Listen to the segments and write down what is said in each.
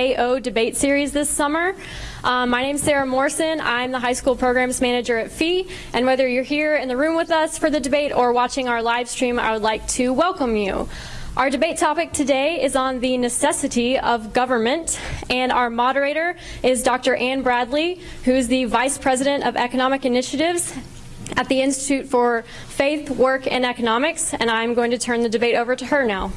KO debate series this summer. Um, my name is Sarah Morrison. I'm the high school programs manager at FEE, and whether you're here in the room with us for the debate or watching our live stream, I would like to welcome you. Our debate topic today is on the necessity of government, and our moderator is Dr. Anne Bradley, who is the Vice President of Economic Initiatives at the Institute for Faith, Work, and Economics, and I'm going to turn the debate over to her now.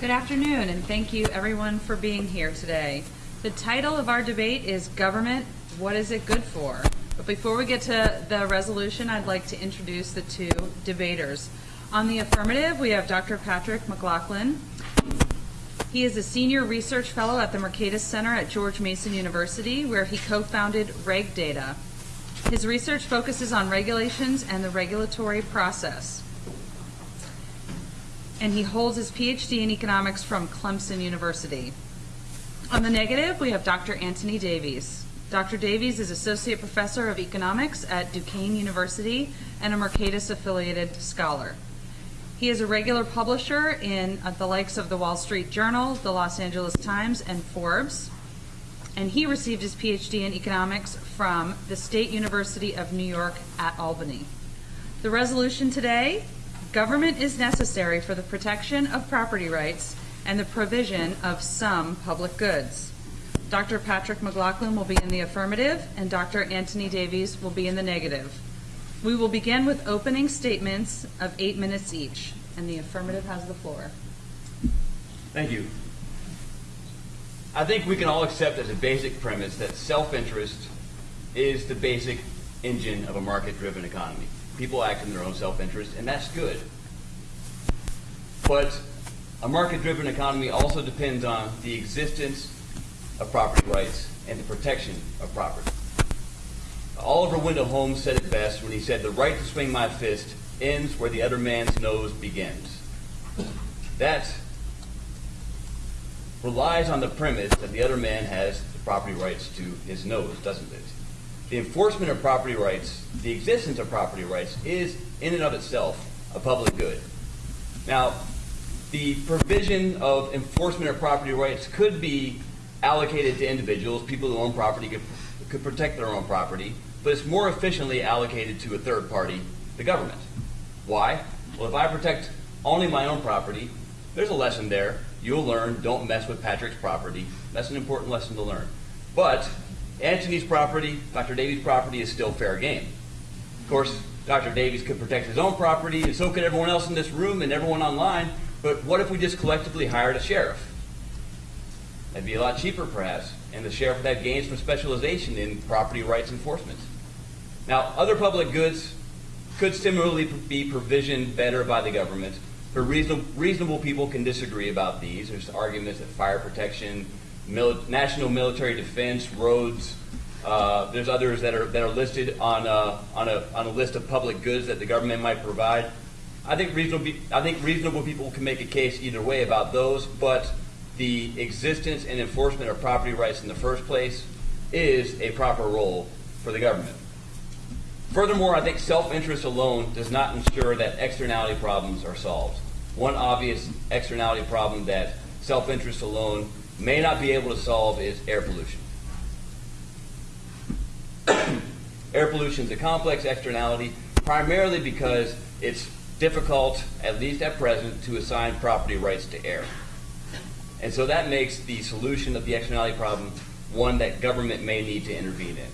Good afternoon, and thank you everyone for being here today. The title of our debate is Government, What is it Good For? But before we get to the resolution, I'd like to introduce the two debaters. On the affirmative, we have Dr. Patrick McLaughlin. He is a senior research fellow at the Mercatus Center at George Mason University, where he co-founded RegData. His research focuses on regulations and the regulatory process and he holds his PhD in economics from Clemson University. On the negative, we have Dr. Anthony Davies. Dr. Davies is Associate Professor of Economics at Duquesne University and a Mercatus affiliated scholar. He is a regular publisher in uh, the likes of the Wall Street Journal, the Los Angeles Times, and Forbes. And he received his PhD in economics from the State University of New York at Albany. The resolution today Government is necessary for the protection of property rights and the provision of some public goods. Dr. Patrick McLaughlin will be in the affirmative and Dr. Anthony Davies will be in the negative. We will begin with opening statements of eight minutes each, and the affirmative has the floor. Thank you. I think we can all accept as a basic premise that self-interest is the basic engine of a market-driven economy people act in their own self-interest, and that's good. But a market-driven economy also depends on the existence of property rights and the protection of property. Oliver Wendell Holmes said it best when he said, the right to swing my fist ends where the other man's nose begins. That relies on the premise that the other man has the property rights to his nose, doesn't it? The enforcement of property rights, the existence of property rights, is in and of itself a public good. Now, the provision of enforcement of property rights could be allocated to individuals, people who own property could, could protect their own property, but it's more efficiently allocated to a third party, the government. Why? Well, if I protect only my own property, there's a lesson there. You'll learn, don't mess with Patrick's property. That's an important lesson to learn. But Anthony's property, Dr. Davies' property is still fair game. Of course, Dr. Davies could protect his own property, and so could everyone else in this room and everyone online, but what if we just collectively hired a sheriff? That'd be a lot cheaper, perhaps, and the sheriff would have gains from specialization in property rights enforcement. Now, other public goods could similarly be provisioned better by the government, but reasonable, reasonable people can disagree about these. There's arguments that fire protection, mili national military defense, roads. Uh, there's others that are that are listed on uh, on a on a list of public goods that the government might provide. I think reasonable I think reasonable people can make a case either way about those, but the existence and enforcement of property rights in the first place is a proper role for the government. Furthermore, I think self-interest alone does not ensure that externality problems are solved. One obvious externality problem that self-interest alone may not be able to solve is air pollution. air pollution is a complex externality primarily because it's difficult, at least at present, to assign property rights to air. And so that makes the solution of the externality problem one that government may need to intervene in.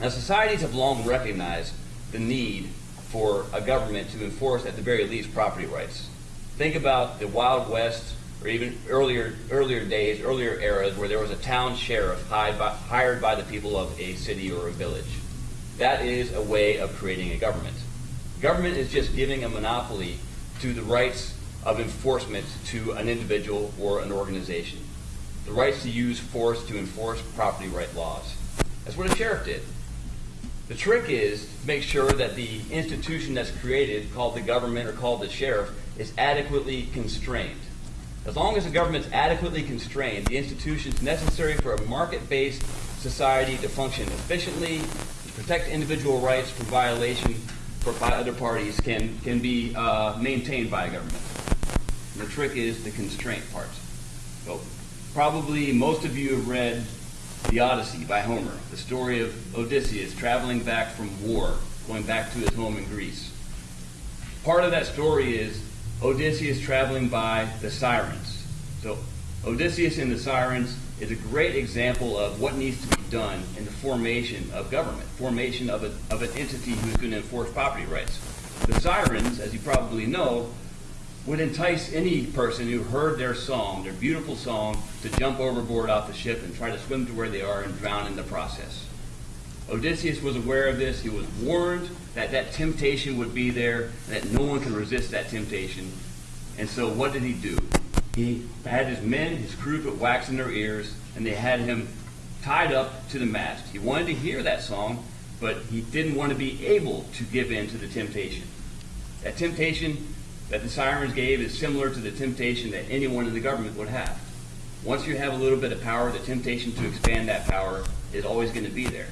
Now, societies have long recognized the need for a government to enforce, at the very least, property rights. Think about the Wild West or even earlier earlier days, earlier eras where there was a town sheriff hired by, hired by the people of a city or a village. That is a way of creating a government. Government is just giving a monopoly to the rights of enforcement to an individual or an organization. The rights to use force to enforce property right laws. That's what a sheriff did. The trick is to make sure that the institution that's created, called the government or called the sheriff, is adequately constrained. As long as the government's adequately constrained, the institutions necessary for a market-based society to function efficiently, to protect individual rights from violation for, by other parties can, can be uh, maintained by a government. And the trick is the constraint part. So Probably most of you have read The Odyssey by Homer, the story of Odysseus traveling back from war, going back to his home in Greece. Part of that story is Odysseus traveling by the Sirens. So, Odysseus and the Sirens is a great example of what needs to be done in the formation of government, formation of, a, of an entity who's going to enforce property rights. The Sirens, as you probably know, would entice any person who heard their song, their beautiful song, to jump overboard off the ship and try to swim to where they are and drown in the process. Odysseus was aware of this. He was warned that that temptation would be there, that no one can resist that temptation. And so what did he do? He had his men, his crew put wax in their ears, and they had him tied up to the mast. He wanted to hear that song, but he didn't want to be able to give in to the temptation. That temptation that the sirens gave is similar to the temptation that anyone in the government would have. Once you have a little bit of power, the temptation to expand that power is always going to be there.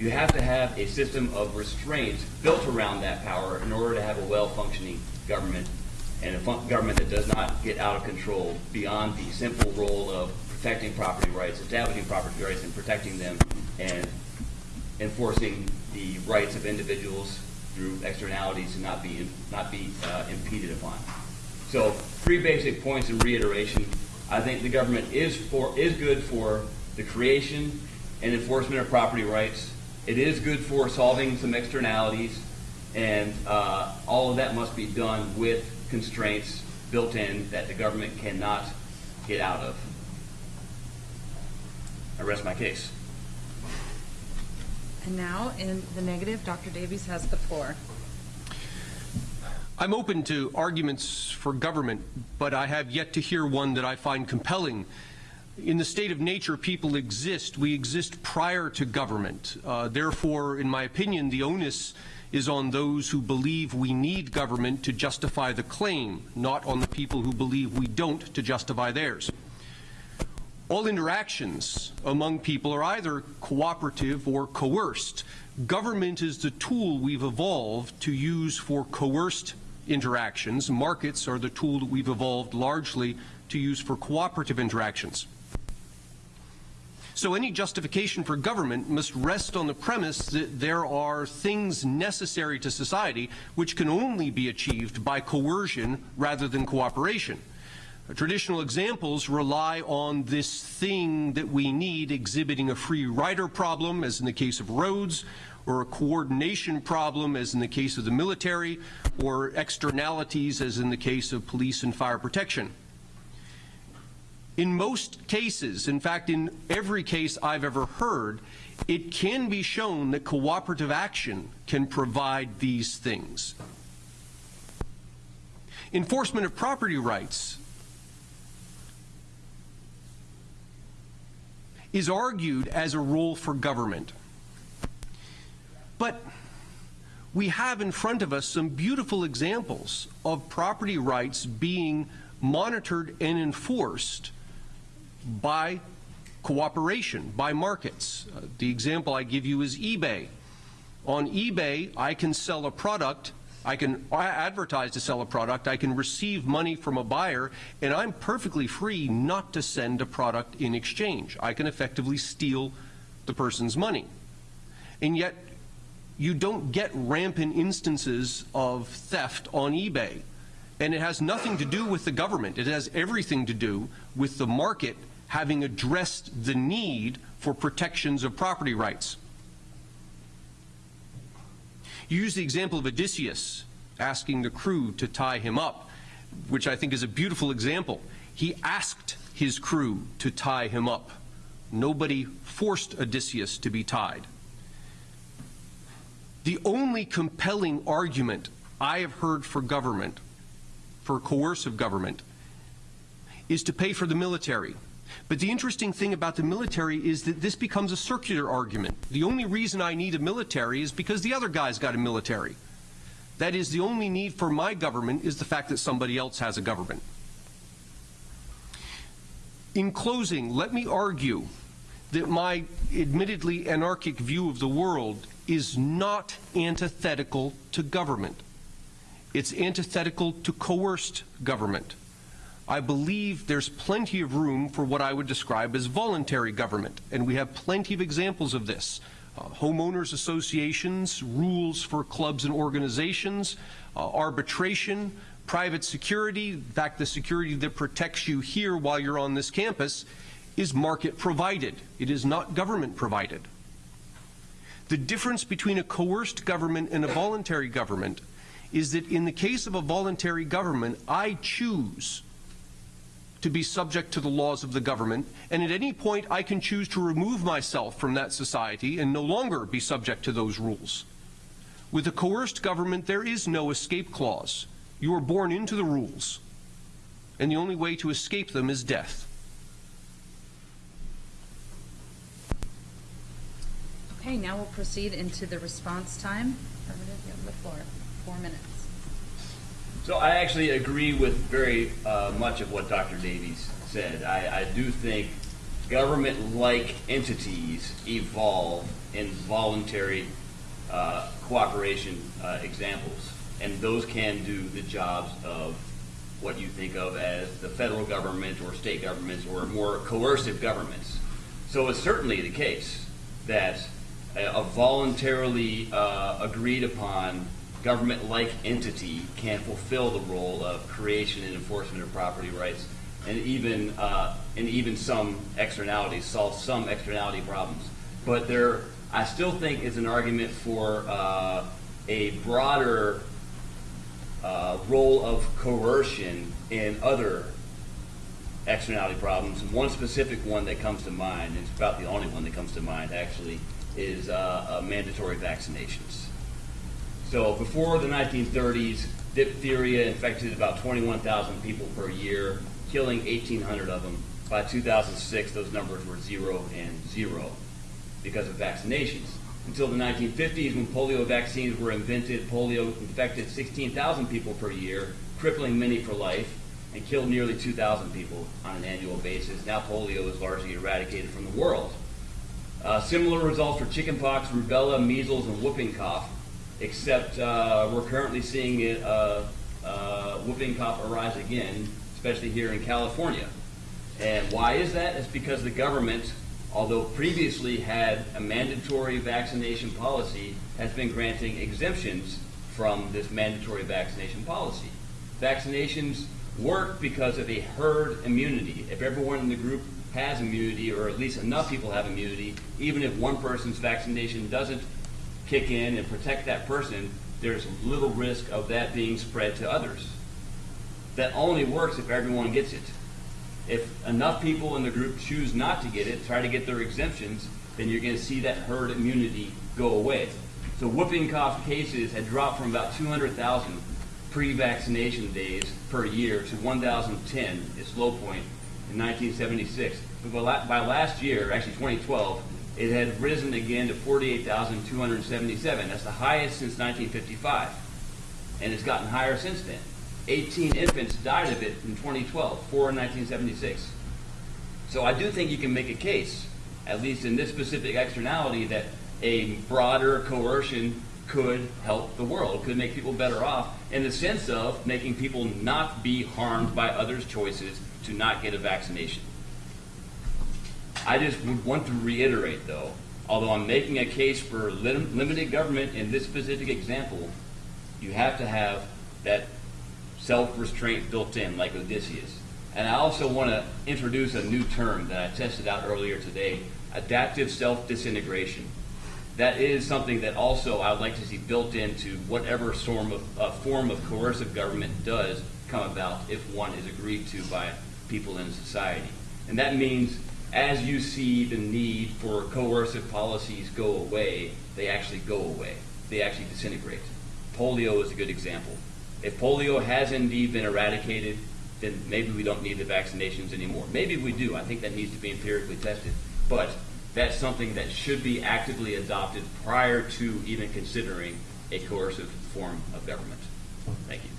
You have to have a system of restraints built around that power in order to have a well-functioning government and a government that does not get out of control beyond the simple role of protecting property rights, establishing property rights and protecting them, and enforcing the rights of individuals through externalities to not be not be uh, impeded upon. So, three basic points in reiteration. I think the government is for is good for the creation and enforcement of property rights. It is good for solving some externalities, and uh, all of that must be done with constraints built in that the government cannot get out of. I rest my case. And now, in the negative, Dr. Davies has the floor. I'm open to arguments for government, but I have yet to hear one that I find compelling. In the state of nature, people exist. We exist prior to government. Uh, therefore, in my opinion, the onus is on those who believe we need government to justify the claim, not on the people who believe we don't to justify theirs. All interactions among people are either cooperative or coerced. Government is the tool we've evolved to use for coerced interactions. Markets are the tool that we've evolved largely to use for cooperative interactions. So any justification for government must rest on the premise that there are things necessary to society which can only be achieved by coercion rather than cooperation. Traditional examples rely on this thing that we need exhibiting a free rider problem, as in the case of roads, or a coordination problem, as in the case of the military, or externalities, as in the case of police and fire protection. In most cases, in fact, in every case I've ever heard, it can be shown that cooperative action can provide these things. Enforcement of property rights is argued as a role for government. But we have in front of us some beautiful examples of property rights being monitored and enforced by cooperation, by markets. Uh, the example I give you is eBay. On eBay, I can sell a product I can advertise to sell a product, I can receive money from a buyer, and I'm perfectly free not to send a product in exchange. I can effectively steal the person's money. And yet, you don't get rampant instances of theft on eBay. And it has nothing to do with the government. It has everything to do with the market having addressed the need for protections of property rights. You use the example of Odysseus asking the crew to tie him up, which I think is a beautiful example. He asked his crew to tie him up. Nobody forced Odysseus to be tied. The only compelling argument I have heard for government, for coercive government, is to pay for the military. But the interesting thing about the military is that this becomes a circular argument. The only reason I need a military is because the other guy's got a military. That is, the only need for my government is the fact that somebody else has a government. In closing, let me argue that my admittedly anarchic view of the world is not antithetical to government. It's antithetical to coerced government. I believe there's plenty of room for what I would describe as voluntary government, and we have plenty of examples of this. Uh, homeowners associations, rules for clubs and organizations, uh, arbitration, private security. In fact, the security that protects you here while you're on this campus is market provided. It is not government provided. The difference between a coerced government and a voluntary government is that in the case of a voluntary government, I choose to be subject to the laws of the government, and at any point I can choose to remove myself from that society and no longer be subject to those rules. With a coerced government, there is no escape clause. You are born into the rules, and the only way to escape them is death. Okay, now we'll proceed into the response time. The floor. Four minutes. So I actually agree with very uh, much of what Dr. Davies said. I, I do think government-like entities evolve in voluntary uh, cooperation uh, examples, and those can do the jobs of what you think of as the federal government or state governments or more coercive governments. So it's certainly the case that a, voluntarily uh, agreed upon government-like entity can fulfill the role of creation and enforcement of property rights, and even uh, and even some externalities solve some externality problems. But there, I still think is an argument for uh, a broader uh, role of coercion in other externality problems. And one specific one that comes to mind, and it's about the only one that comes to mind actually, is uh, mandatory vaccinations. So before the 1930s, diphtheria infected about 21,000 people per year, killing 1,800 of them. By 2006, those numbers were zero and zero because of vaccinations. Until the 1950s, when polio vaccines were invented, polio infected 16,000 people per year, crippling many for life, and killed nearly 2,000 people on an annual basis. Now polio is largely eradicated from the world. Uh, similar results for chickenpox, rubella, measles, and whooping cough except uh, we're currently seeing it, uh, uh, whooping cough arise again, especially here in California. And why is that? It's because the government, although previously had a mandatory vaccination policy, has been granting exemptions from this mandatory vaccination policy. Vaccinations work because of a herd immunity. If everyone in the group has immunity, or at least enough people have immunity, even if one person's vaccination doesn't kick in and protect that person, there's little risk of that being spread to others. That only works if everyone gets it. If enough people in the group choose not to get it, try to get their exemptions, then you're going to see that herd immunity go away. So whooping cough cases had dropped from about 200,000 pre-vaccination days per year to 1,010, its low point in 1976. But by last year, actually 2012, it had risen again to 48,277. That's the highest since 1955. And it's gotten higher since then. 18 infants died of it in 2012, four in 1976. So I do think you can make a case, at least in this specific externality, that a broader coercion could help the world, could make people better off, in the sense of making people not be harmed by others' choices to not get a vaccination. I just would want to reiterate, though, although I'm making a case for lim limited government in this specific example, you have to have that self-restraint built in, like Odysseus. And I also want to introduce a new term that I tested out earlier today, adaptive self-disintegration. That is something that also I would like to see built into whatever form of, uh, form of coercive government does come about if one is agreed to by people in society. And that means as you see the need for coercive policies go away, they actually go away. They actually disintegrate. Polio is a good example. If polio has indeed been eradicated, then maybe we don't need the vaccinations anymore. Maybe we do. I think that needs to be empirically tested. But that's something that should be actively adopted prior to even considering a coercive form of government. Thank you.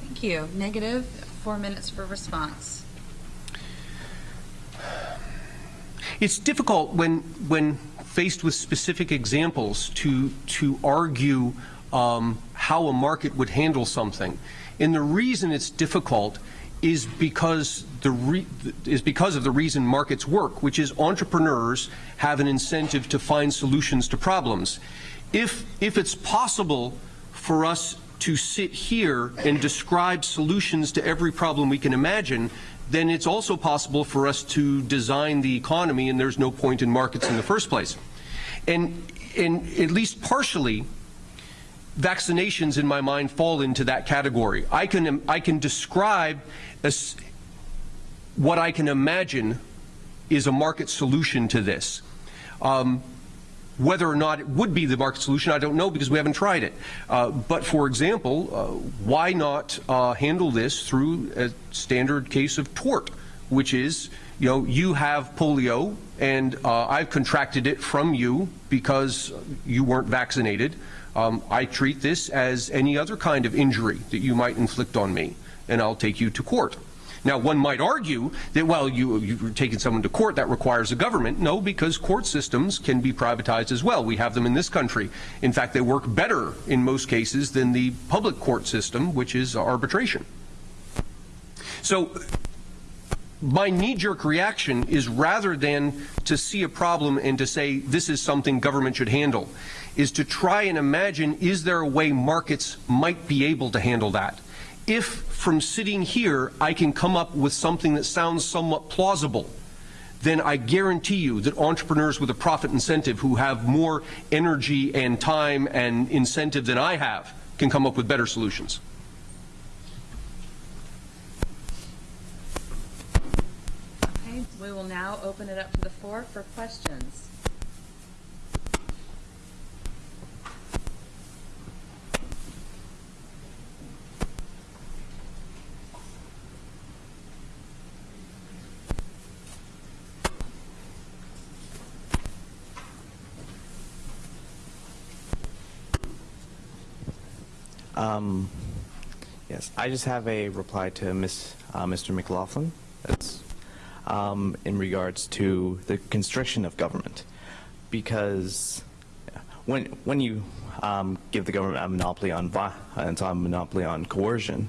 Thank you. Negative, four minutes for response. It's difficult when, when faced with specific examples to, to argue um, how a market would handle something. And the reason it's difficult is because the is because of the reason markets work, which is entrepreneurs have an incentive to find solutions to problems. If if it's possible for us to sit here and describe solutions to every problem we can imagine, then it's also possible for us to design the economy and there's no point in markets in the first place. And, and at least partially, vaccinations in my mind fall into that category. I can, I can describe what I can imagine is a market solution to this. Um, whether or not it would be the market solution, I don't know because we haven't tried it. Uh, but for example, uh, why not uh, handle this through a standard case of tort, which is, you know, you have polio and uh, I've contracted it from you because you weren't vaccinated. Um, I treat this as any other kind of injury that you might inflict on me, and I'll take you to court. Now, one might argue that, well, you, you're taking someone to court, that requires a government. No, because court systems can be privatized as well. We have them in this country. In fact, they work better in most cases than the public court system, which is arbitration. So my knee-jerk reaction is rather than to see a problem and to say this is something government should handle, is to try and imagine is there a way markets might be able to handle that if from sitting here I can come up with something that sounds somewhat plausible, then I guarantee you that entrepreneurs with a profit incentive who have more energy and time and incentive than I have can come up with better solutions. Okay, we will now open it up to the floor for questions. Um, yes, I just have a reply to uh, Mr. McLaughlin. That's um, in regards to the constriction of government, because when when you um, give the government a monopoly on vi- and a monopoly on coercion,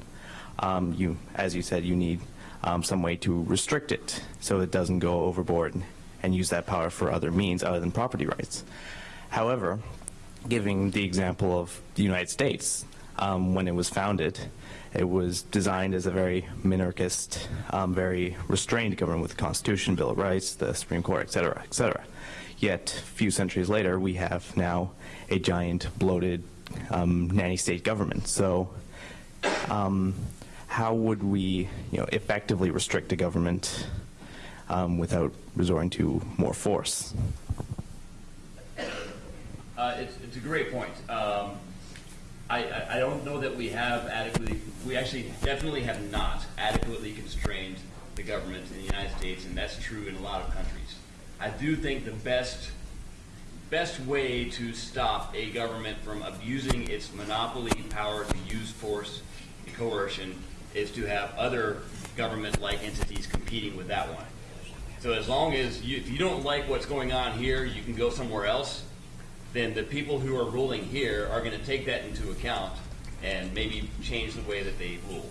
um, you, as you said, you need um, some way to restrict it so it doesn't go overboard and use that power for other means other than property rights. However, giving the example of the United States, um, when it was founded, it was designed as a very minarchist, um, very restrained government with the Constitution, Bill of Rights, the Supreme Court, et cetera, et cetera. Yet, a few centuries later, we have now a giant, bloated, um, nanny state government. So, um, how would we, you know, effectively restrict a government um, without resorting to more force? Uh, it's, it's a great point. Um, I, I, don't know that we have adequately, we actually definitely have not adequately constrained the government in the United States, and that's true in a lot of countries. I do think the best, best way to stop a government from abusing its monopoly power to use force and coercion is to have other government-like entities competing with that one. So as long as you, if you don't like what's going on here, you can go somewhere else then the people who are ruling here are going to take that into account and maybe change the way that they rule.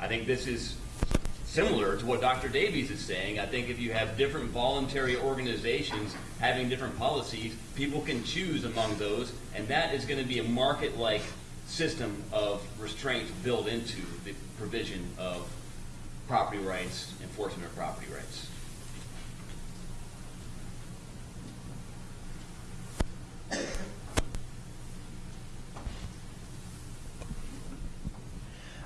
I think this is similar to what Dr. Davies is saying. I think if you have different voluntary organizations having different policies, people can choose among those, and that is going to be a market-like system of restraint built into the provision of property rights, enforcement of property rights.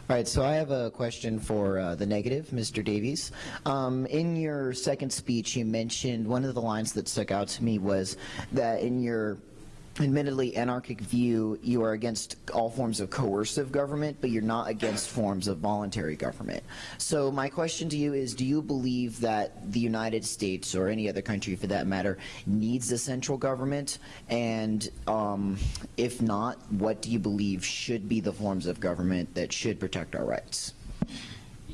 All right, so I have a question for uh, the negative, Mr. Davies. Um, in your second speech, you mentioned one of the lines that stuck out to me was that in your admittedly anarchic view, you are against all forms of coercive government, but you're not against forms of voluntary government. So my question to you is, do you believe that the United States, or any other country for that matter, needs a central government? And um, if not, what do you believe should be the forms of government that should protect our rights?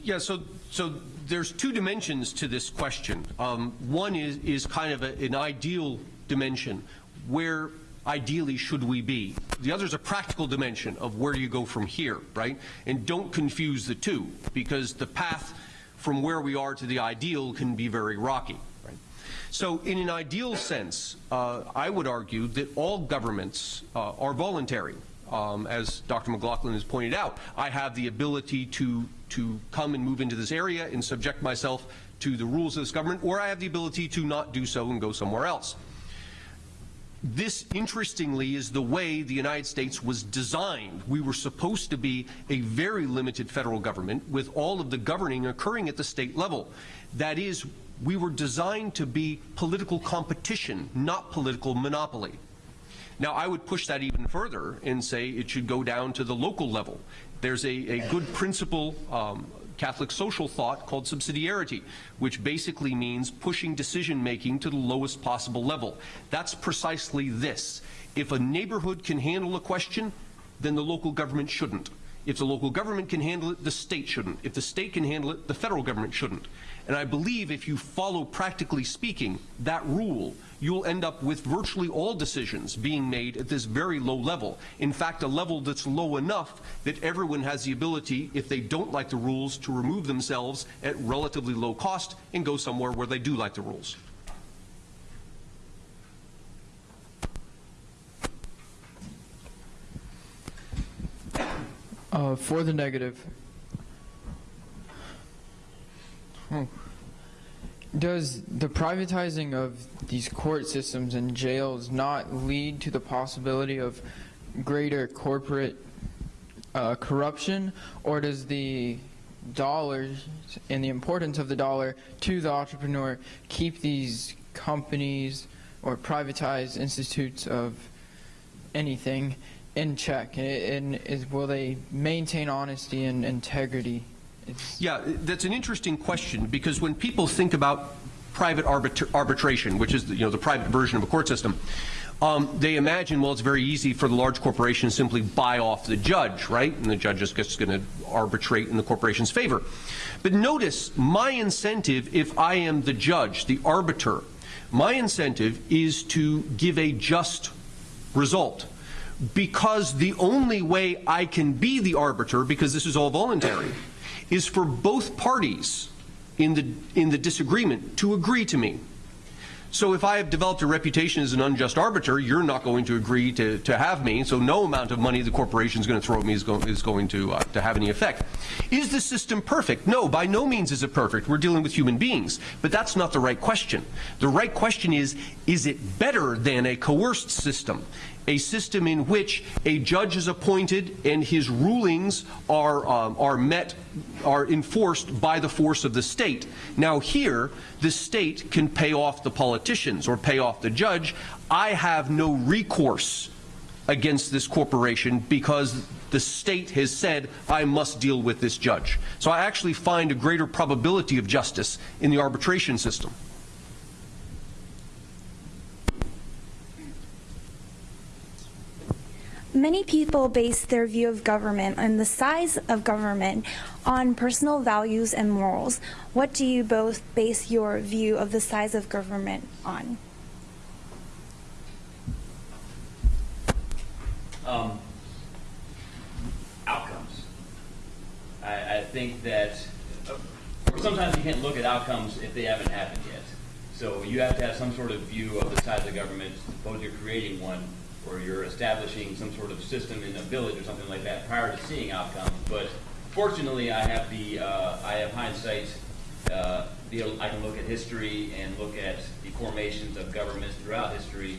Yeah, so so there's two dimensions to this question. Um, one is is kind of a, an ideal dimension where ideally should we be? The other is a practical dimension of where you go from here, right? And don't confuse the two, because the path from where we are to the ideal can be very rocky. Right? So in an ideal sense, uh, I would argue that all governments uh, are voluntary. Um, as Dr. McLaughlin has pointed out, I have the ability to, to come and move into this area and subject myself to the rules of this government, or I have the ability to not do so and go somewhere else. This, interestingly, is the way the United States was designed. We were supposed to be a very limited federal government with all of the governing occurring at the state level. That is, we were designed to be political competition, not political monopoly. Now, I would push that even further and say it should go down to the local level. There's a, a good principle, um, Catholic social thought called subsidiarity, which basically means pushing decision making to the lowest possible level. That's precisely this. If a neighborhood can handle a question, then the local government shouldn't. If the local government can handle it, the state shouldn't. If the state can handle it, the federal government shouldn't. And I believe if you follow, practically speaking, that rule, you'll end up with virtually all decisions being made at this very low level. In fact, a level that's low enough that everyone has the ability, if they don't like the rules, to remove themselves at relatively low cost and go somewhere where they do like the rules. Uh, for the negative. Hmm. Does the privatizing of these court systems and jails not lead to the possibility of greater corporate uh, corruption, or does the dollars and the importance of the dollar to the entrepreneur keep these companies or privatized institutes of anything in check? And, is, will they maintain honesty and integrity? It's, Yeah, that's an interesting question because when people think about private arbitra- arbitration, which is the, you know the private version of a court system, um, they imagine well it's very easy for the large corporation to simply buy off the judge, right? And the judge is just going to arbitrate in the corporation's favor. But notice my incentive, if I am the judge, the arbiter, my incentive is to give a just result because the only way I can be the arbiter, because this is all voluntary, is for both parties in the, in the disagreement to agree to me. So if I have developed a reputation as an unjust arbiter, you're not going to agree to, to have me, so no amount of money the corporation is going to throw at me is, go, is going to, uh, to have any effect. Is the system perfect? No, by no means is it perfect. We're dealing with human beings. But that's not the right question. The right question is, is it better than a coerced system? A system in which a judge is appointed and his rulings are, um, are met, are enforced by the force of the state. Now here, the state can pay off the politicians or pay off the judge. I have no recourse against this corporation because the state has said I must deal with this judge. So I actually find a greater probability of justice in the arbitration system. Many people base their view of government and the size of government on personal values and morals. What do you both base your view of the size of government on? Um, outcomes. I, I think that uh, sometimes you can't look at outcomes if they haven't happened yet. So you have to have some sort of view of the size of government, suppose you're creating one, or you're establishing some sort of system in a village or something like that prior to seeing outcomes. But fortunately, I have the uh, I have hindsight. Uh, I can look at history and look at the formations of governments throughout history,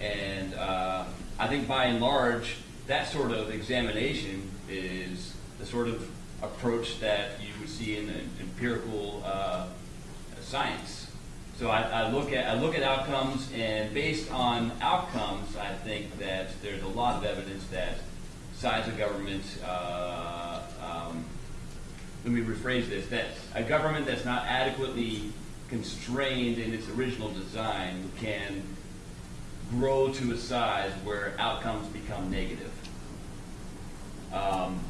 and uh, I think by and large, that sort of examination is the sort of approach that you would see in, in empirical uh, science. So I, I, look at I look at outcomes, and based on outcomes, I think that there's a lot of evidence that size of government. Uh, um, let me rephrase this: that a government that's not adequately constrained in its original design can grow to a size where outcomes become negative. Um,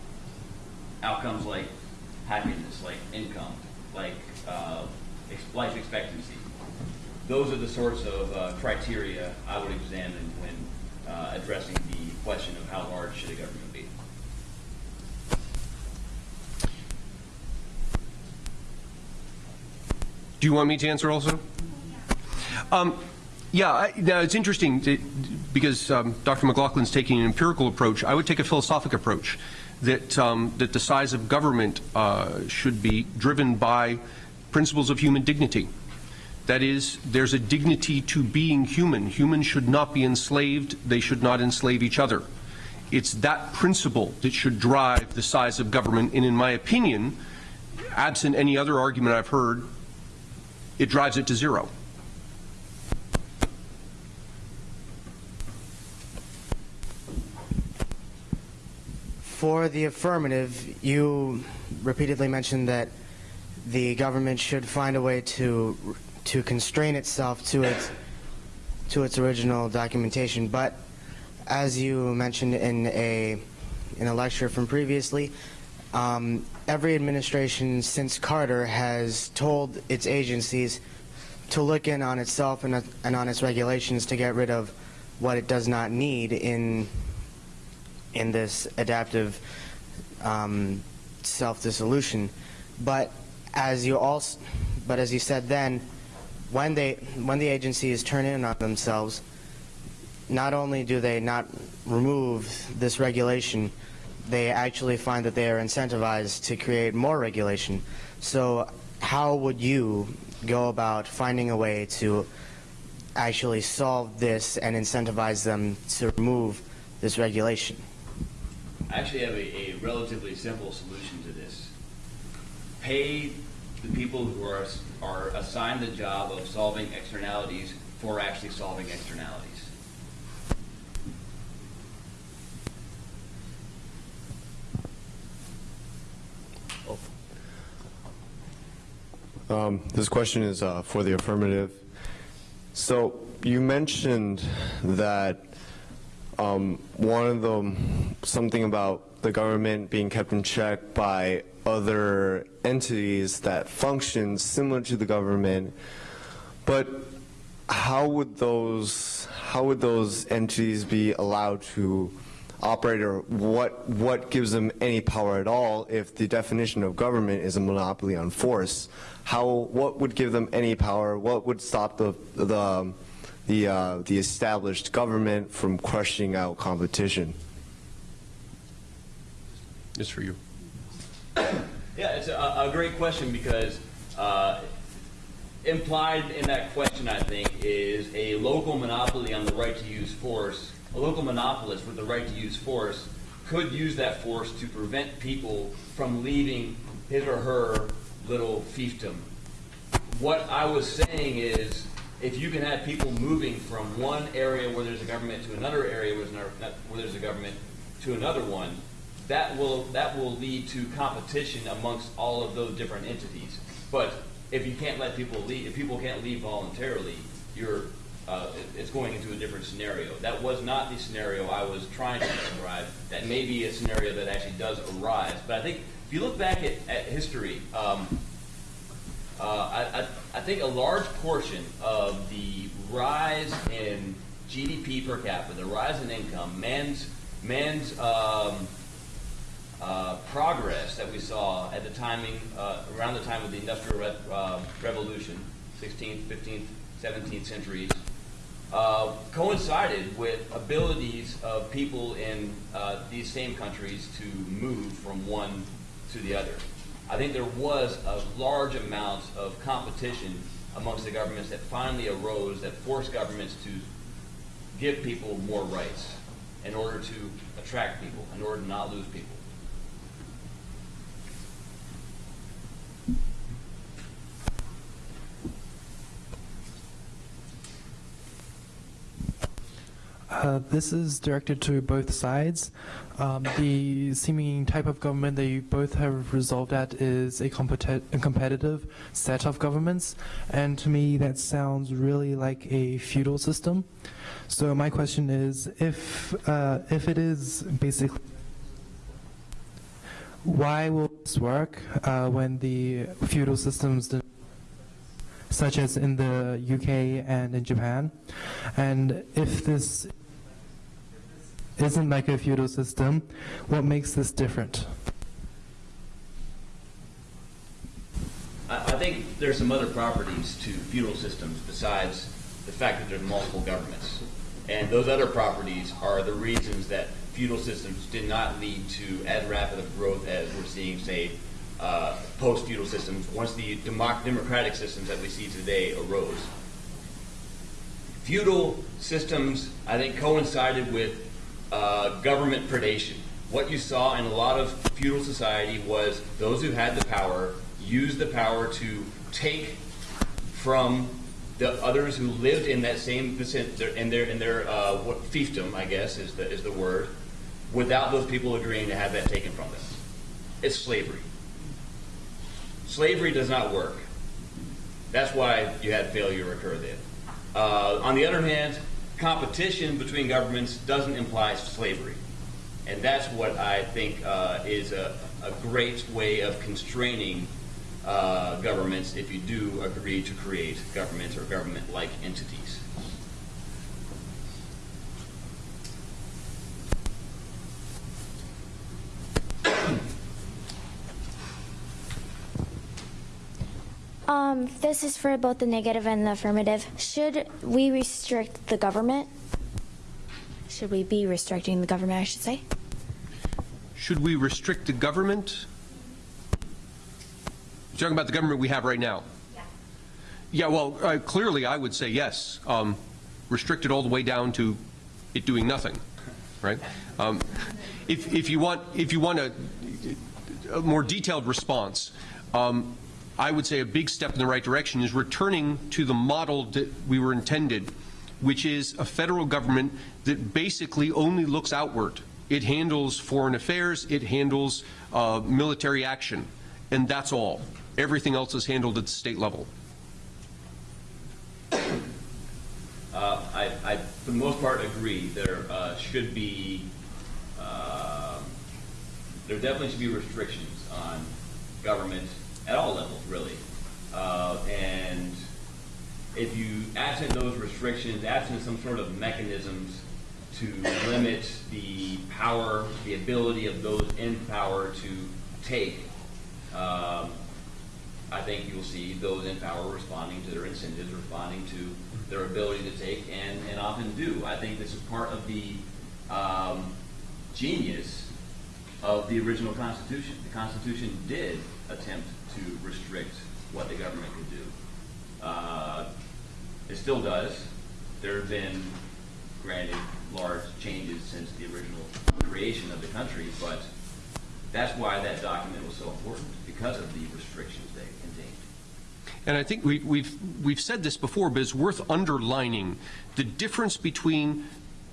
outcomes like happiness, like income, like uh, life expectancy those are the sorts of uh, criteria I would examine when uh, addressing the question of how large should a government be. Do you want me to answer also? Um, yeah, I, now it's interesting that, because um, Dr. McLaughlin's taking an empirical approach. I would take a philosophic approach that um, that the size of government uh, should be driven by principles of human dignity. That is, there's a dignity to being human. Humans should not be enslaved. They should not enslave each other. It's that principle that should drive the size of government. And in my opinion, absent any other argument I've heard, it drives it to zero. For the affirmative, you repeatedly mentioned that the government should find a way to to constrain itself to its to its original documentation. But as you mentioned in a in a lecture from previously, um, every administration since Carter has told its agencies to look in on itself and, and on its regulations to get rid of what it does not need in in this adaptive um, self-dissolution. But as you also, but as you said then, when they when the agencies turn in on themselves, not only do they not remove this regulation, they actually find that they are incentivized to create more regulation. So how would you go about finding a way to actually solve this and incentivize them to remove this regulation? I actually have a, a relatively simple solution to this. Pay the people who are, are assigned the job of solving externalities for actually solving externalities. Um, this question is uh, for the affirmative. So you mentioned that um, one of them, something about the government being kept in check by other entities that function similar to the government, but how would those how would those entities be allowed to operate or what what gives them any power at all if the definition of government is a monopoly on force? How what would give them any power? What would stop the the the uh, the established government from crushing out competition? It's for you. Yeah, it's a, a great question because uh, implied in that question, I think, is a local monopoly on the right to use force. A local monopolist with the right to use force could use that force to prevent people from leaving his or her little fiefdom. What I was saying is, if you can have people moving from one area where there's a government to another area where there's, where there's a government to another one, that will that will lead to competition amongst all of those different entities. But if you can't let people leave, if people can't leave voluntarily, you're uh, it's going into a different scenario. That was not the scenario I was trying to describe. That may be a scenario that actually does arise. But I think if you look back at, at history, um, uh, I, I, I think a large portion of the rise in GDP per capita, the rise in income, man's man's um, uh, progress that we saw at the timing, uh, around the time of the Industrial Re uh, Revolution, 16th, 15th, 17th centuries, uh, coincided with abilities of people in uh, these same countries to move from one to the other. I think there was a large amount of competition amongst the governments that finally arose that forced governments to give people more rights in order to attract people, in order to not lose people. Uh, this is directed to both sides. Um, the seeming type of government you both have resolved at is a, a, competitive set of governments, and to me that sounds really like a feudal system. So my question is, if uh, if it is basically why will this work uh, when the feudal systems such as in the UK and in Japan? And if this isn't like a feudal system. What makes this different? I, think there's some other properties to feudal systems besides the fact that there's multiple governments. And those other properties are the reasons that feudal systems did not lead to as rapid of growth as we're seeing, say, uh, post-feudal systems, once the democ- democratic systems that we see today arose. Feudal systems, I think, coincided with uh, government predation. What you saw in a lot of feudal society was those who had the power used the power to take from the others who lived in that same in their in their uh, fiefdom, I guess is the is the word, without those people agreeing to have that taken from them. It's slavery. Slavery does not work. That's why you had failure occur then. Uh, on the other hand, competition between governments doesn't imply slavery. And that's what I think uh, is a, a great way of constraining uh, governments if you do agree to create governments or government-like entities. Um, this is for both the negative and the affirmative. Should we restrict the government? Should we be restricting the government, I should say? Should we restrict the government? You're talking about the government we have right now? Yeah. Yeah, well, uh, clearly I would say yes. Um, restrict it all the way down to it doing nothing, right? Um, if, if you want, if you want a, a more detailed response, um, I would say a big step in the right direction is returning to the model that we were intended, which is a federal government that basically only looks outward. It handles foreign affairs, it handles uh, military action, and that's all. Everything else is handled at the state level. Uh, I, I, for the most part, agree. There uh, should be, uh, there definitely should be restrictions on government at all levels, really. Uh, and if you, absent those restrictions, absent some sort of mechanisms to limit the power, the ability of those in power to take, um, I think you'll see those in power responding to their incentives, responding to their ability to take, and, and often do. I think this is part of the um, genius of the original Constitution. The Constitution did attempt to restrict what the government could do. Uh, it still does. There have been, granted, large changes since the original creation of the country, but that's why that document was so important, because of the restrictions they contained. And I think we, we've, we've said this before, but it's worth underlining the difference between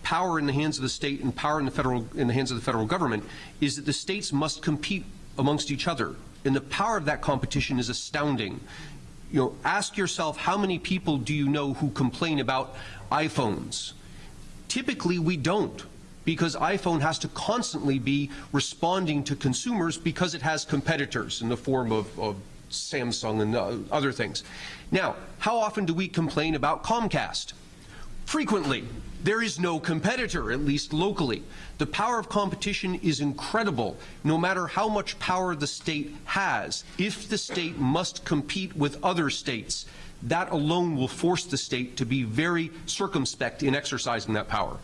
power in the hands of the state and power in the federal in the hands of the federal government is that the states must compete amongst each other and the power of that competition is astounding. You know ask yourself how many people do you know who complain about iPhones? Typically we don't because iPhone has to constantly be responding to consumers because it has competitors in the form of, of Samsung and uh, other things. Now how often do we complain about Comcast frequently there is no competitor, at least locally. The power of competition is incredible, no matter how much power the state has. If the state must compete with other states, that alone will force the state to be very circumspect in exercising that power.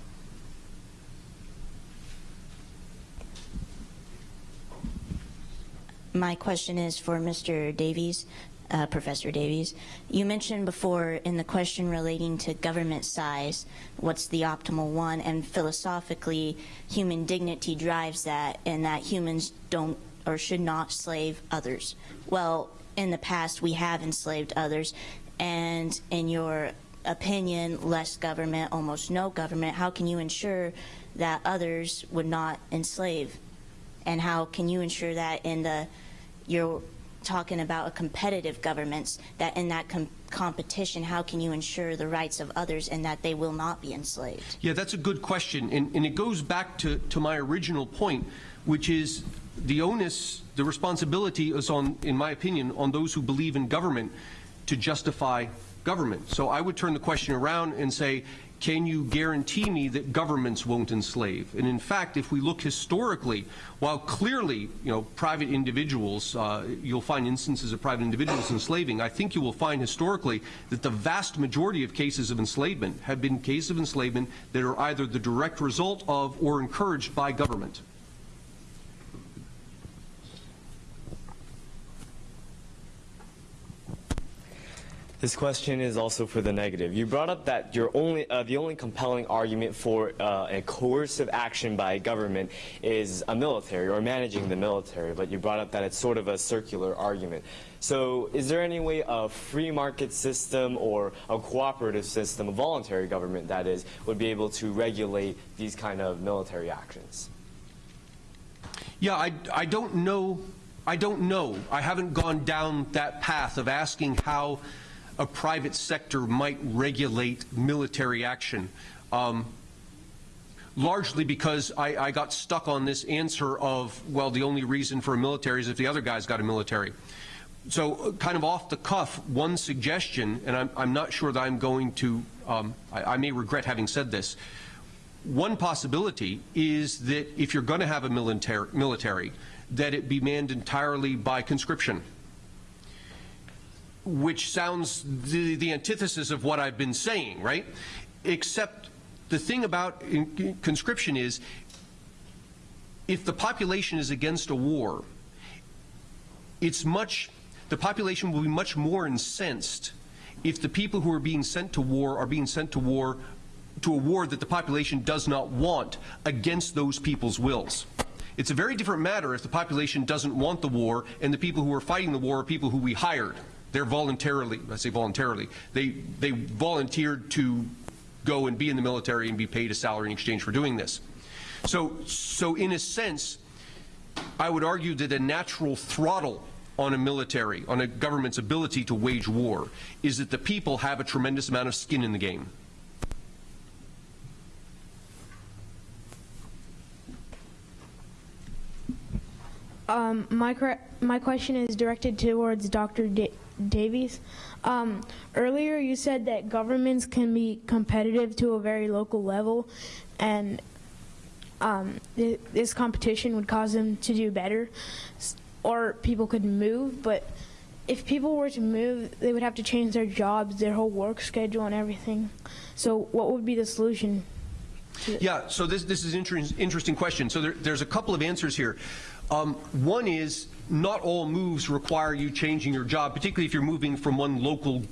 My question is for Mr. Davies uh, Professor Davies. You mentioned before in the question relating to government size, what's the optimal one, and philosophically, human dignity drives that, and that humans don't or should not slave others. Well, in the past, we have enslaved others, and in your opinion, less government, almost no government, how can you ensure that others would not enslave? And how can you ensure that in the your talking about a competitive governments, that in that com competition, how can you ensure the rights of others and that they will not be enslaved? Yeah, that's a good question. And, and it goes back to, to my original point, which is the onus, the responsibility is on, in my opinion, on those who believe in government to justify government. So I would turn the question around and say, can you guarantee me that governments won't enslave? And in fact, if we look historically, while clearly, you know, private individuals, uh, you'll find instances of private individuals enslaving, I think you will find historically that the vast majority of cases of enslavement have been cases of enslavement that are either the direct result of or encouraged by government. This question is also for the negative. You brought up that your only, uh, the only compelling argument for uh, a coercive action by a government is a military or managing the military, but you brought up that it's sort of a circular argument. So is there any way a free market system or a cooperative system, a voluntary government that is, would be able to regulate these kind of military actions? Yeah, I, I don't know. I don't know. I haven't gone down that path of asking how a private sector might regulate military action. Um, largely because I, I, got stuck on this answer of, well, the only reason for a military is if the other guy's got a military. So uh, kind of off the cuff, one suggestion, and I'm, I'm not sure that I'm going to, um, I, I may regret having said this, one possibility is that if you're going to have a military, military, that it be manned entirely by conscription which sounds the, the antithesis of what I've been saying, right? Except the thing about conscription is if the population is against a war, it's much, the population will be much more incensed if the people who are being sent to war are being sent to war to a war that the population does not want against those people's wills. It's a very different matter if the population doesn't want the war and the people who are fighting the war are people who we hired. They're voluntarily, I say voluntarily, they, they volunteered to go and be in the military and be paid a salary in exchange for doing this. So, so in a sense, I would argue that a natural throttle on a military, on a government's ability to wage war, is that the people have a tremendous amount of skin in the game. Um, my, my question is directed towards Dr. Davies. Um, earlier, you said that governments can be competitive to a very local level, and um, th this competition would cause them to do better, or people could move. But if people were to move, they would have to change their jobs, their whole work schedule, and everything. So, what would be the solution? Yeah, so this, this is interesting question. So there, there's a couple of answers here. Um, one is not all moves require you changing your job, particularly if you're moving from one local,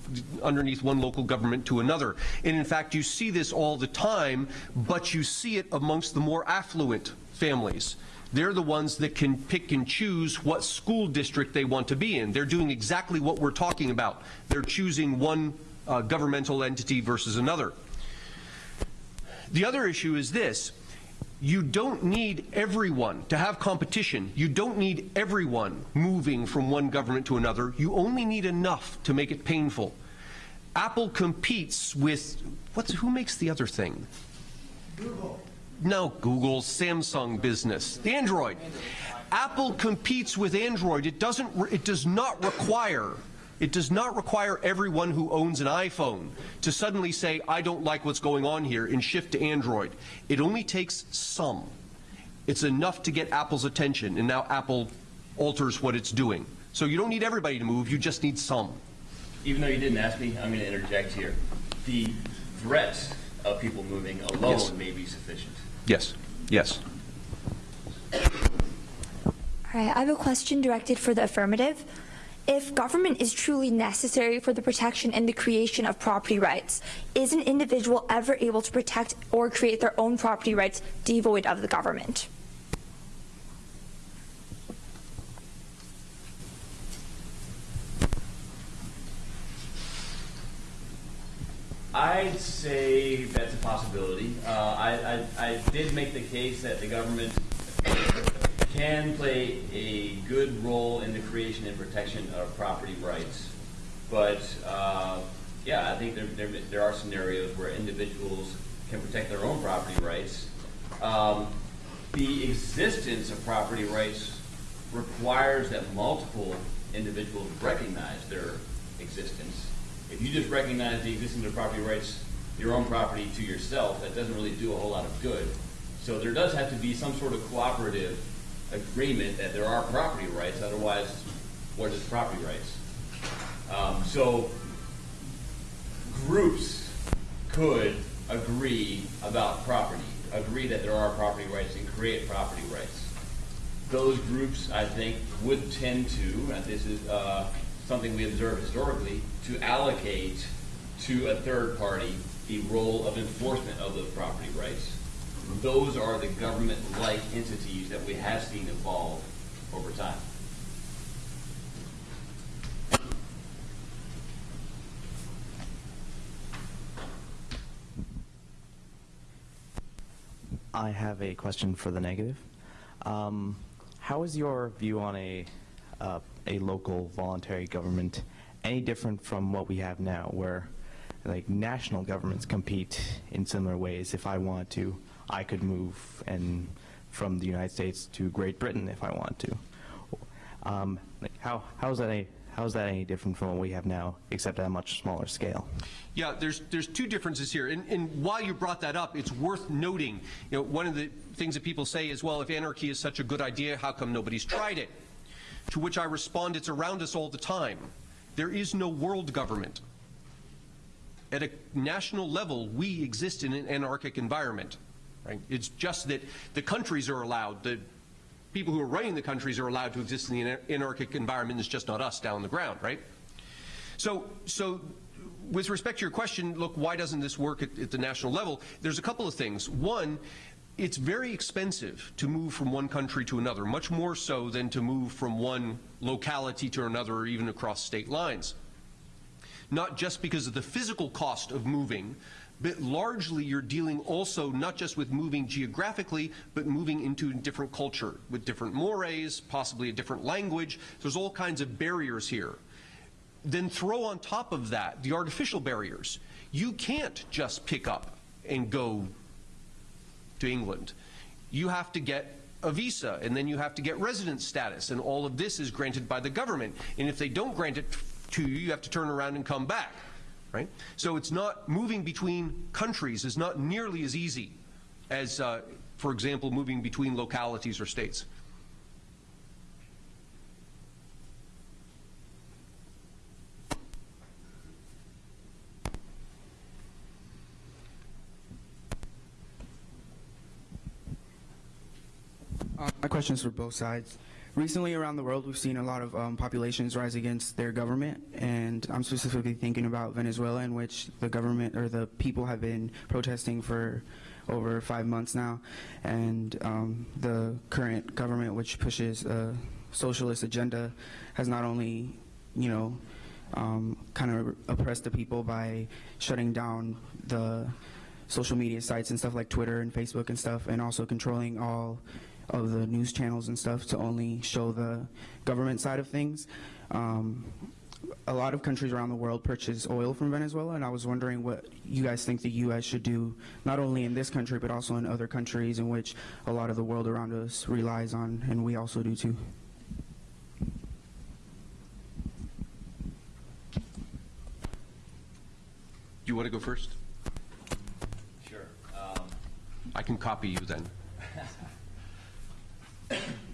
underneath one local government to another. And in fact, you see this all the time, but you see it amongst the more affluent families. They're the ones that can pick and choose what school district they want to be in. They're doing exactly what we're talking about. They're choosing one uh, governmental entity versus another. The other issue is this you don't need everyone to have competition. You don't need everyone moving from one government to another. You only need enough to make it painful. Apple competes with, what's, who makes the other thing? Google. No, Google, Samsung business, the Android. Apple competes with Android. It doesn't, it does not require it does not require everyone who owns an iPhone to suddenly say, I don't like what's going on here and shift to Android. It only takes some. It's enough to get Apple's attention, and now Apple alters what it's doing. So you don't need everybody to move, you just need some. Even though you didn't ask me, I'm going to interject here. The threat of people moving alone yes. may be sufficient. Yes, yes. All right, I have a question directed for the affirmative if government is truly necessary for the protection and the creation of property rights, is an individual ever able to protect or create their own property rights devoid of the government? I'd say that's a possibility. Uh, I, I, I did make the case that the government can play a good role in the creation and protection of property rights. But uh, yeah, I think there, there, there, are scenarios where individuals can protect their own property rights. Um, the existence of property rights requires that multiple individuals recognize their existence. If you just recognize the existence of property rights your own property to yourself, that doesn't really do a whole lot of good. So there does have to be some sort of cooperative agreement that there are property rights, otherwise, what is property rights? Um, so groups could agree about property, agree that there are property rights and create property rights. Those groups, I think, would tend to, and this is uh, something we observe historically, to allocate to a third party the role of enforcement of those property rights. Those are the government-like entities that we have seen evolve over time. I have a question for the negative. Um, how is your view on a uh, a local voluntary government any different from what we have now, where like national governments compete in similar ways? If I want to, I could move and from the United States to Great Britain if I want to. Um, how how is that a how is that any different from what we have now, except at a much smaller scale? Yeah, there's there's two differences here, and, and while you brought that up, it's worth noting. You know, one of the things that people say is, well, if anarchy is such a good idea, how come nobody's tried it? To which I respond, it's around us all the time. There is no world government. At a national level, we exist in an anarchic environment. Right? It's just that the countries are allowed, the people who are running the countries are allowed to exist in the anarchic environment. It's just not us down on the ground, right? So, so with respect to your question, look, why doesn't this work at, at the national level? There's a couple of things. One, it's very expensive to move from one country to another, much more so than to move from one locality to another or even across state lines. Not just because of the physical cost of moving, but largely you're dealing also not just with moving geographically, but moving into a different culture with different mores, possibly a different language. There's all kinds of barriers here. Then throw on top of that the artificial barriers. You can't just pick up and go to England. You have to get a visa, and then you have to get resident status, and all of this is granted by the government. And if they don't grant it to you, you have to turn around and come back right? So it's not moving between countries is not nearly as easy as, uh, for example, moving between localities or states. Uh, my question is for both sides. Recently around the world, we've seen a lot of um, populations rise against their government, and I'm specifically thinking about Venezuela, in which the government or the people have been protesting for over five months now, and um, the current government, which pushes a socialist agenda, has not only, you know, um, kind of oppressed the people by shutting down the social media sites and stuff like Twitter and Facebook and stuff, and also controlling all of the news channels and stuff to only show the government side of things. Um, a lot of countries around the world purchase oil from Venezuela, and I was wondering what you guys think the U.S. should do, not only in this country, but also in other countries in which a lot of the world around us relies on, and we also do too. Do you want to go first? Sure. Um, I can copy you then.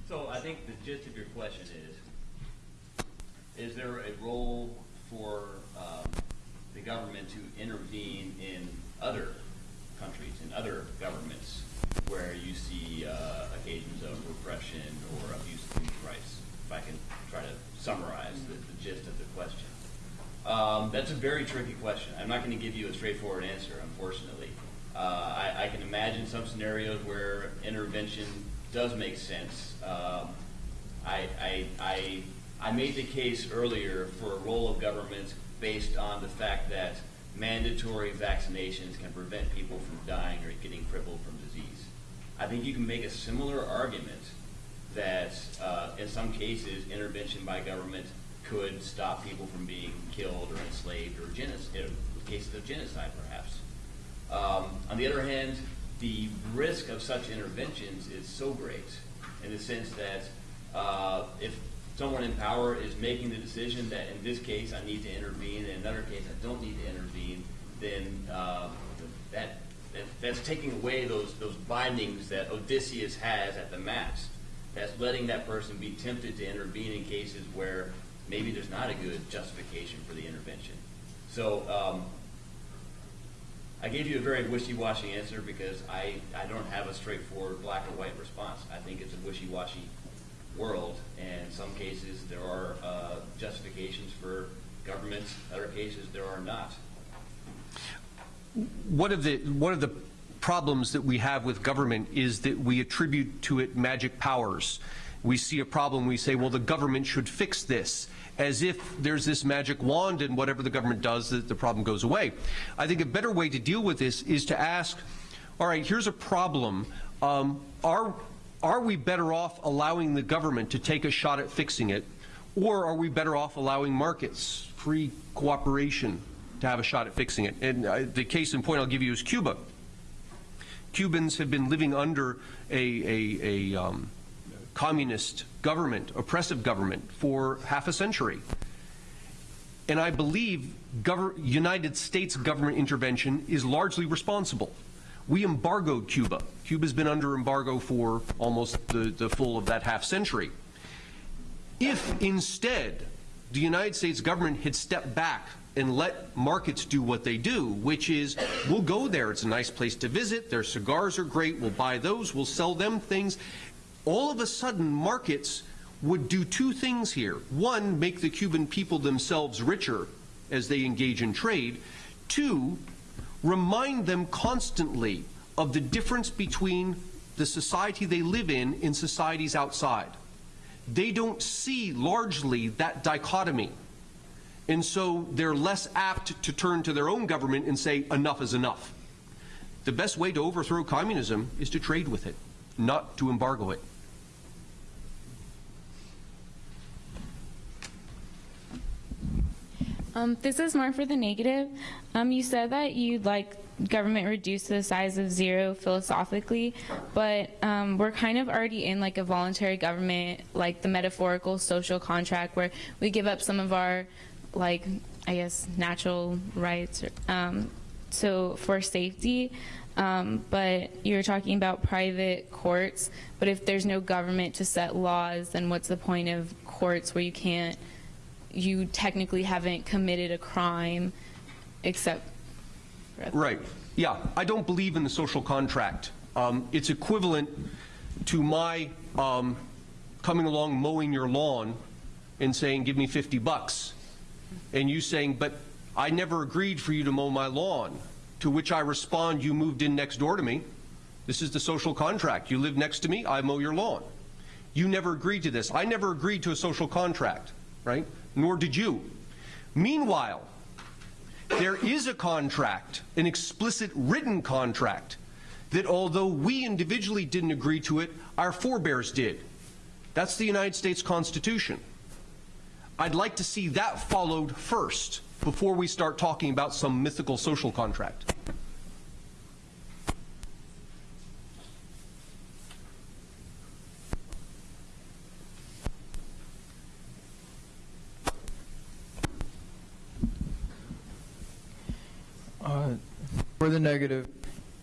So I think the gist of your question is, is there a role for um, the government to intervene in other countries, in other governments, where you see uh, occasions of repression or abuse of human rights? If I can try to summarize the, the gist of the question. Um, that's a very tricky question. I'm not going to give you a straightforward answer, unfortunately. Uh, I, I, can imagine some scenarios where intervention does make sense. Um, I, I, I, I made the case earlier for a role of government based on the fact that mandatory vaccinations can prevent people from dying or getting crippled from disease. I think you can make a similar argument that uh, in some cases intervention by government could stop people from being killed or enslaved or genocide, cases of genocide perhaps. Um, on the other hand, the risk of such interventions is so great in the sense that uh, if someone in power is making the decision that in this case I need to intervene, and in another case I don't need to intervene, then uh, that, that that's taking away those those bindings that Odysseus has at the mast. That's letting that person be tempted to intervene in cases where maybe there's not a good justification for the intervention. So um, I gave you a very wishy-washy answer because I, I don't have a straightforward black or white response. I think it's a wishy-washy world, and in some cases there are uh, justifications for governments, other cases there are not. One of the one of the problems that we have with government is that we attribute to it magic powers. We see a problem, we say, well, the government should fix this, as if there's this magic wand and whatever the government does, the problem goes away. I think a better way to deal with this is to ask, all right, here's a problem. Um, are, are we better off allowing the government to take a shot at fixing it, or are we better off allowing markets, free cooperation, to have a shot at fixing it? And uh, the case in point I'll give you is Cuba. Cubans have been living under a, a, a um, communist government, oppressive government, for half a century. And I believe United States government intervention is largely responsible. We embargoed Cuba. Cuba's been under embargo for almost the, the full of that half century. If instead the United States government had stepped back and let markets do what they do, which is we'll go there. It's a nice place to visit. Their cigars are great. We'll buy those. We'll sell them things. All of a sudden, markets would do two things here. One, make the Cuban people themselves richer as they engage in trade. Two, remind them constantly of the difference between the society they live in and societies outside. They don't see largely that dichotomy. And so they're less apt to turn to their own government and say, enough is enough. The best way to overthrow communism is to trade with it, not to embargo it. Um, this is more for the negative. Um, you said that you'd like government reduced to the size of zero philosophically, but um, we're kind of already in like a voluntary government, like the metaphorical social contract where we give up some of our like I guess natural rights um, so for safety um, but you're talking about private courts but if there's no government to set laws then what's the point of courts where you can't you technically haven't committed a crime except right yeah I don't believe in the social contract um, it's equivalent to my um, coming along mowing your lawn and saying give me 50 bucks and you saying, but I never agreed for you to mow my lawn, to which I respond, you moved in next door to me. This is the social contract. You live next to me, I mow your lawn. You never agreed to this. I never agreed to a social contract, right? Nor did you. Meanwhile, there is a contract, an explicit written contract, that although we individually didn't agree to it, our forebears did. That's the United States Constitution. I'd like to see that followed first before we start talking about some mythical social contract. Uh, for the negative,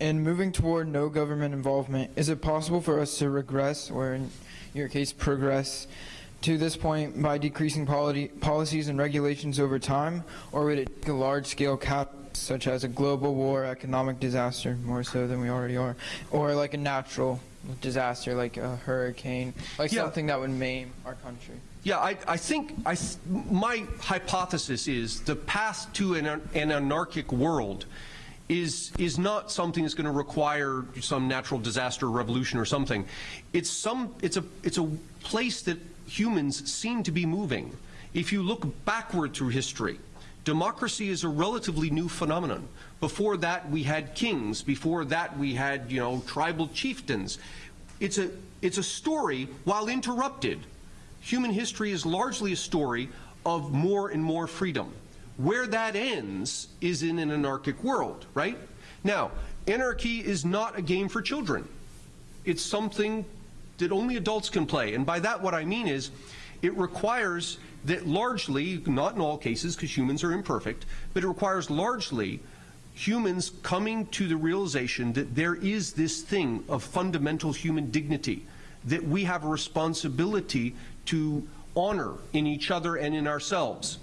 in moving toward no government involvement, is it possible for us to regress, or in your case, progress, to this point by decreasing policies and regulations over time, or would it take a large-scale cap such as a global war, economic disaster, more so than we already are, or like a natural disaster like a hurricane, like yeah. something that would maim our country? Yeah, I, I think I, my hypothesis is the path to an, an anarchic world is is not something that's going to require some natural disaster, revolution, or something. It's some. It's a. It's a place that humans seem to be moving. If you look backward through history, democracy is a relatively new phenomenon. Before that, we had kings. Before that, we had, you know, tribal chieftains. It's a, it's a story, while interrupted. Human history is largely a story of more and more freedom. Where that ends is in an anarchic world, right? Now, anarchy is not a game for children. It's something that only adults can play. And by that, what I mean is it requires that largely, not in all cases because humans are imperfect, but it requires largely humans coming to the realization that there is this thing of fundamental human dignity that we have a responsibility to honor in each other and in ourselves.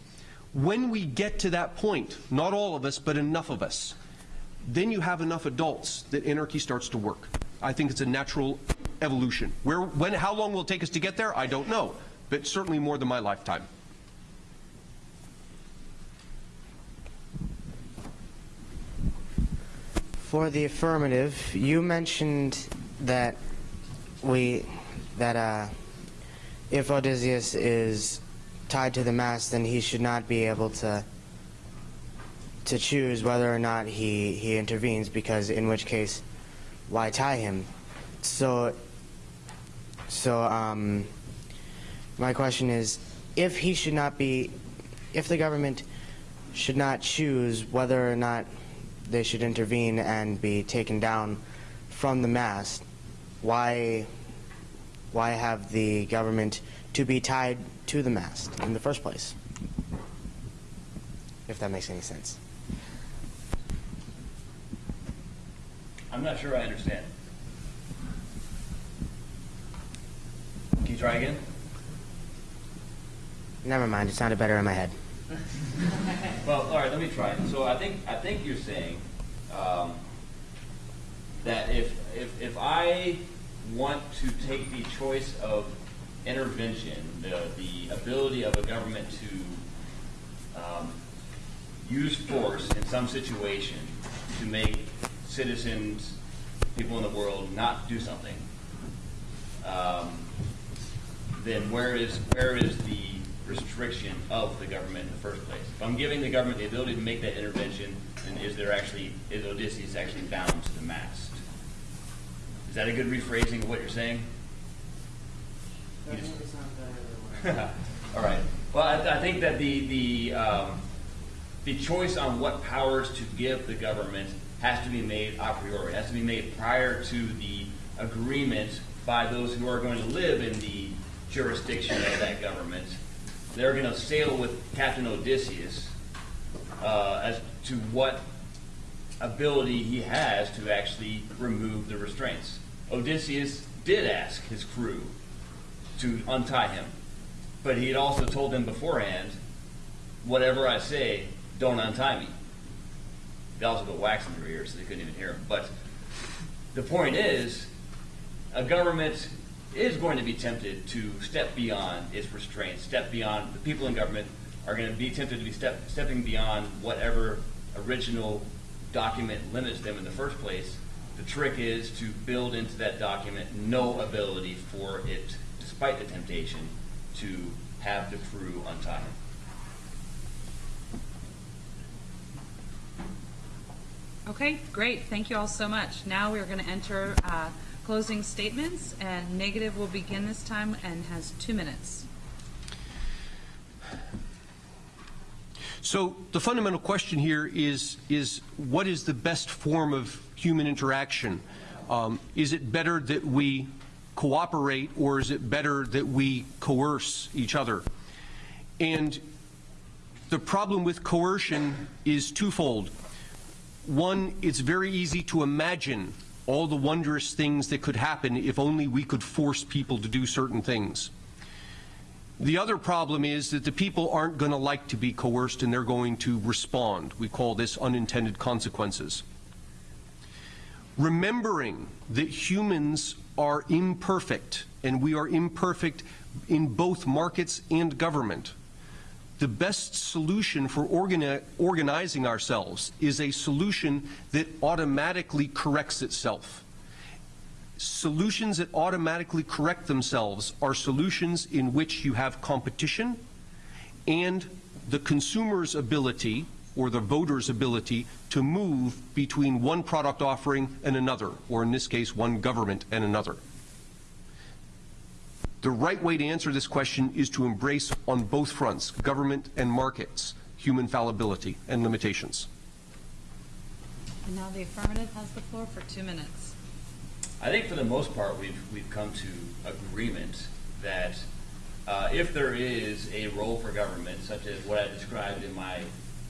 When we get to that point, not all of us, but enough of us, then you have enough adults that anarchy starts to work. I think it's a natural evolution. Where, when, how long will it take us to get there? I don't know, but certainly more than my lifetime. For the affirmative, you mentioned that we that uh, if Odysseus is tied to the mast, then he should not be able to to choose whether or not he he intervenes, because in which case, why tie him? So so um, my question is, if he should not be, if the government should not choose whether or not they should intervene and be taken down from the mast, why why have the government to be tied to the mast in the first place? If that makes any sense. I'm not sure I understand. Can you try again? Never mind, it sounded better in my head. well, all right, let me try. So I think I think you're saying um, that if if if I want to take the choice of intervention, the the ability of a government to um, use force in some situation to make citizens, people in the world, not do something, um, then where is where is the restriction of the government in the first place? If I'm giving the government the ability to make that intervention, then is there actually is Odysseus actually bound to the mast? Is that a good rephrasing of what you're saying? You just- All right. Well, I, I think that the the um, the choice on what powers to give the government has to be made a priori. It has to be made prior to the agreement by those who are going to live in the jurisdiction of that government. They're going to sail with Captain Odysseus uh, as to what ability he has to actually remove the restraints. Odysseus did ask his crew to untie him, but he had also told them beforehand, whatever I say, don't untie me. They also put wax in their ears so they couldn't even hear him. But the point is, a government is going to be tempted to step beyond its restraints, step beyond, the people in government are going to be tempted to be step, stepping beyond whatever original document limits them in the first place. The trick is to build into that document no ability for it, despite the temptation, to have the crew untie him. Okay, great. Thank you all so much. Now we're going to enter uh, closing statements, and negative will begin this time and has two minutes. So the fundamental question here is, is what is the best form of human interaction? Um, is it better that we cooperate or is it better that we coerce each other? And the problem with coercion is twofold. One, it's very easy to imagine all the wondrous things that could happen if only we could force people to do certain things. The other problem is that the people aren't going to like to be coerced and they're going to respond. We call this unintended consequences. Remembering that humans are imperfect and we are imperfect in both markets and government, the best solution for organi organizing ourselves is a solution that automatically corrects itself. Solutions that automatically correct themselves are solutions in which you have competition and the consumer's ability or the voter's ability to move between one product offering and another, or in this case, one government and another. The right way to answer this question is to embrace on both fronts, government and markets, human fallibility and limitations. And now the affirmative has the floor for two minutes. I think for the most part, we've, we've come to agreement that uh, if there is a role for government, such as what I described in my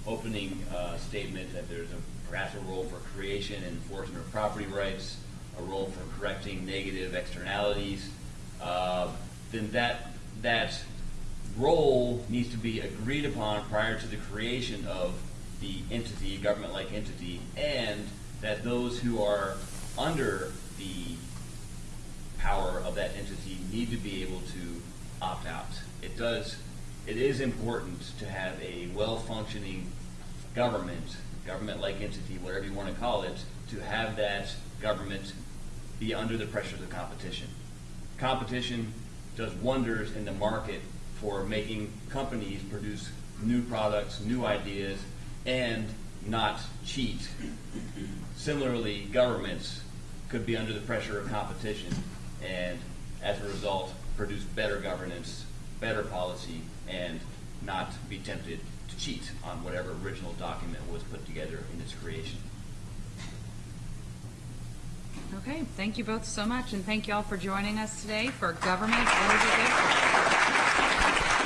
opening uh, statement that there's a, perhaps a role for creation and enforcement of property rights, a role for correcting negative externalities, uh, then that, that role needs to be agreed upon prior to the creation of the entity, government-like entity, and that those who are under the power of that entity need to be able to opt out. It does, it is important to have a well-functioning government, government-like entity, whatever you want to call it, to have that government be under the pressures of competition. Competition does wonders in the market for making companies produce new products, new ideas, and not cheat. Similarly, governments could be under the pressure of competition and as a result produce better governance, better policy, and not be tempted to cheat on whatever original document was put together in its creation. Okay, thank you both so much, and thank you all for joining us today for Government Good For?